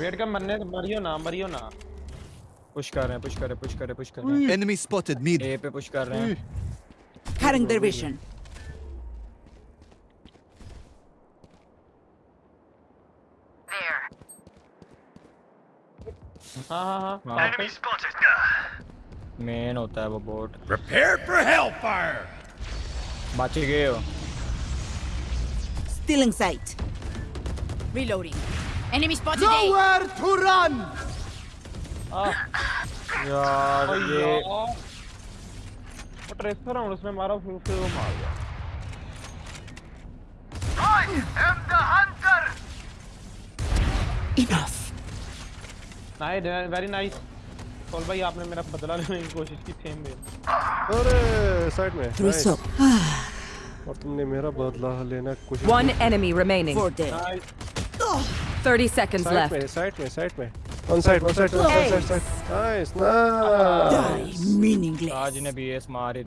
Wait कर मरने मरियो ना मरियो ना पुश कर रहे हैं पुश कर रहे हैं पुश कर रहे हैं पुश कर रहे हैं एनिमी स्पॉटेड मीड ए पे पुश कर रहे हैं हैरिंग देयर विजन मेन होता है वो boat prepare for hell fire बच गए हो। Stealing sight reloading Enemy spotted A. Nowhere to run! यार ये वो ट्रेसर हूँ उसने मारा फिर फिर वो मार गया Enough. Nice very nice call भाई आपने मेरा बदला लेने की कोशिश की सेम वे अरे साइड में Through nice. soap. और तुमने मेरा बदला लेना की कोशिश One enemy remaining. Four dead. Nice 30 seconds side left. में साइड में साइड में one side one side one side side nice nice Die meaningless. आज ने बीएस मारी